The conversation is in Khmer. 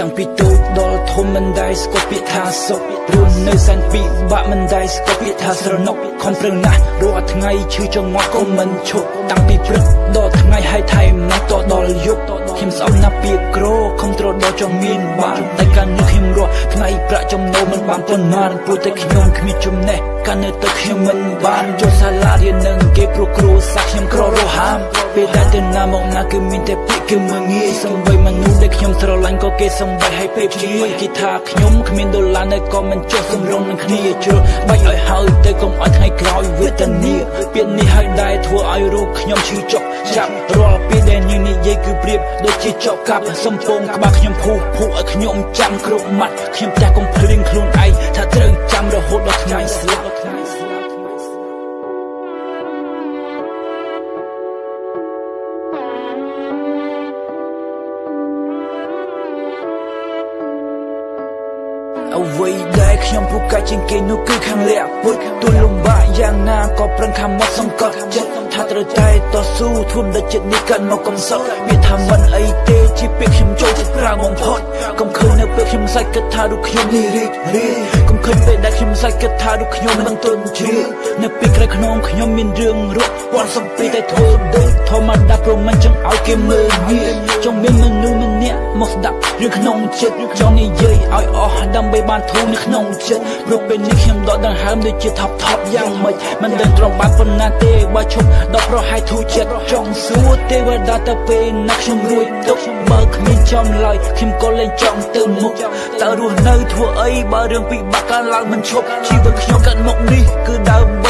តាំងពីតូចដល់ធំមិនដែលស្គាល់ពាក្យថាសុខរស់នៅសែនពីបាក់មិនដែលស្គាល់ពាក្យថាស្រណុកខំប្រឹងណាស់រាល់ថ្ងៃឈឺចង្អល់ក៏មិនឈប់តាំងពីព្រឹកដល់ថ្ងៃហើយថែមណាស់តដល់យប់ខ្ញុំស្អប់ណាស់ពាក្យក្រខំត្រដល់ចង់មានបានតែកាលនេះខ្ញុំរស់ថ្ងៃប្រាក់ចំណូលមិនបានប៉ុន្មានព្រោះតែខ្ញុំគ្មានចំណេះកាលនៅទៅខ្ញុំមិនបានចូលសាលារៀននឹងគេព្រោះគ្រូសាក់ខ្ញុំក្ររហាម ពេលដែលទៅណាមកណាគឺមានតែពាក្យគឺមើងងាយសំបីមនុស្សដែលខ្ញុំស្រឡាញ់ក៏គេសំបីឲ្យពេលជាមួយគេថាខ្ញុំគ្មានដុល្លារនៅក៏មិនចុះសម្រងនឹងគ្នាជឿបាច់ឲ្យហើយទៅកុំឲ្យថ្ងៃក្រោយវេទនាពាក្យនេះហើយដែរធ្វើឲ្យរូបខ្ញុំឈឺចុកចាប់រាល់ពេលដែលយើងនិយាយគឺប្រៀបដូចជាចប់កាប់សំពងក្បាលខ្ញុំភូភូឲ្យខ្ញុំចាំគ្រប់ម៉ាត់ខ្ញុំចាស់កុំភ្លៀងខ្លួន អ្វីដែលខ្ញុំពូកែជាងគេនោះគឺខាងលាក់ពុតទូលំបាកយ៉ាងណាក៏ប្រឹងខំមកសង្កត់ចិត្តថាត្រូវតែតស៊ូធួមដល់ចិត្តនេះកាន់មកកំសត់វាថាមិនអីទេជាពាក្យខ្ញុំចូលចិត្តប្រើបំផុតកុំឃើញនៅពេលខ្ញុំសាច់គិតថារូបខ្ញុំនេះរីករាយកុំឃើញពេលដែលខ្ញុំសាច់គិតថារូបខ្ញុំមិនទន់ជ្រាបនៅពេលក្រោយខ្នងខ្ញុំមានរឿងរត់ពាន់សំពីតែធ្វើដូចធម្មតាព្រមមិនចង់ឲ្យគេមើលងាយចង់មានមនុស្ស ម្នាក់មកស្ដាប់រឿងក្នុងចិត្តចង់និយាយឲ្យអស់ដើម្បីបានធូរនៅក្នុងចិត្តព្រោះពេលនេះខ្ញុំដកដង្ហើមដូចជាថប់ថប់យ៉ាងម៉េចមិនដឹងត្រង់បានប៉ុណ្ណាទេបើឈប់ដល់ប្រហែលធូរចិត្តចង់សួរទេវតាទៅពេលណាខ្ញុំរួចទុកបើគ្មានចំឡើយខ្ញុំក៏លែងចង់ទៅមុខតើរស់នៅធ្វើអីបើរឿងពិបាកកើតឡើងមិនឈប់ជីវិតខ្ញុំកាត់មកនេះគឺដើម្បីទៅដោះទុកអេ